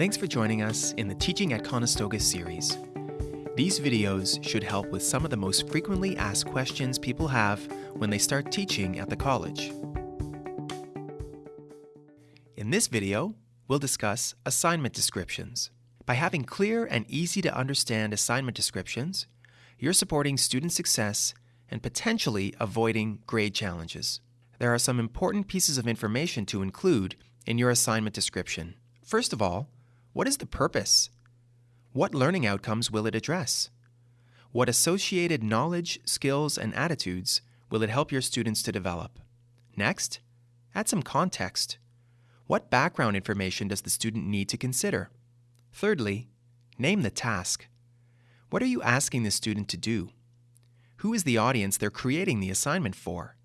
Thanks for joining us in the Teaching at Conestoga series. These videos should help with some of the most frequently asked questions people have when they start teaching at the college. In this video, we'll discuss assignment descriptions. By having clear and easy to understand assignment descriptions, you're supporting student success and potentially avoiding grade challenges. There are some important pieces of information to include in your assignment description. First of all, what is the purpose? What learning outcomes will it address? What associated knowledge, skills, and attitudes will it help your students to develop? Next, add some context. What background information does the student need to consider? Thirdly, name the task. What are you asking the student to do? Who is the audience they're creating the assignment for?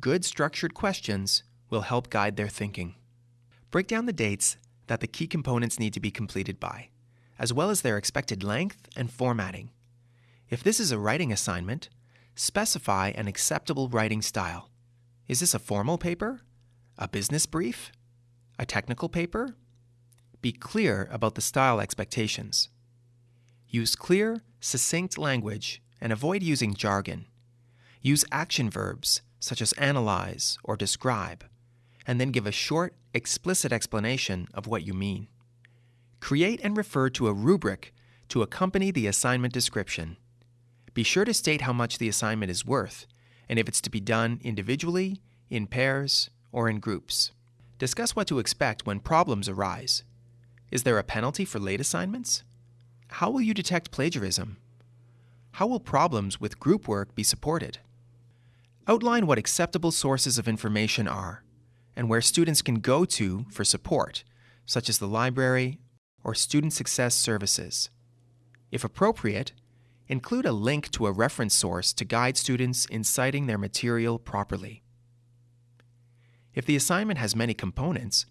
Good structured questions will help guide their thinking. Break down the dates that the key components need to be completed by, as well as their expected length and formatting. If this is a writing assignment, specify an acceptable writing style. Is this a formal paper? A business brief? A technical paper? Be clear about the style expectations. Use clear, succinct language and avoid using jargon. Use action verbs such as analyze or describe, and then give a short, explicit explanation of what you mean. Create and refer to a rubric to accompany the assignment description. Be sure to state how much the assignment is worth and if it's to be done individually, in pairs, or in groups. Discuss what to expect when problems arise. Is there a penalty for late assignments? How will you detect plagiarism? How will problems with group work be supported? Outline what acceptable sources of information are and where students can go to for support, such as the library or student success services. If appropriate, include a link to a reference source to guide students in citing their material properly. If the assignment has many components,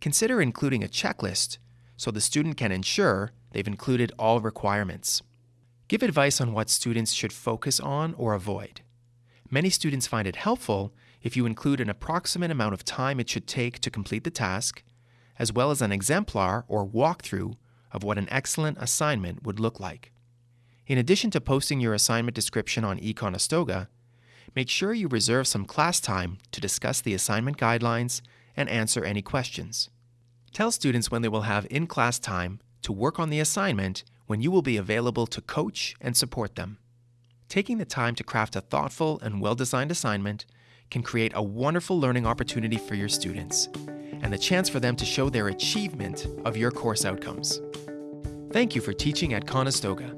consider including a checklist so the student can ensure they've included all requirements. Give advice on what students should focus on or avoid. Many students find it helpful if you include an approximate amount of time it should take to complete the task, as well as an exemplar or walkthrough of what an excellent assignment would look like. In addition to posting your assignment description on eConestoga, make sure you reserve some class time to discuss the assignment guidelines and answer any questions. Tell students when they will have in class time to work on the assignment when you will be available to coach and support them. Taking the time to craft a thoughtful and well designed assignment can create a wonderful learning opportunity for your students and the chance for them to show their achievement of your course outcomes. Thank you for teaching at Conestoga.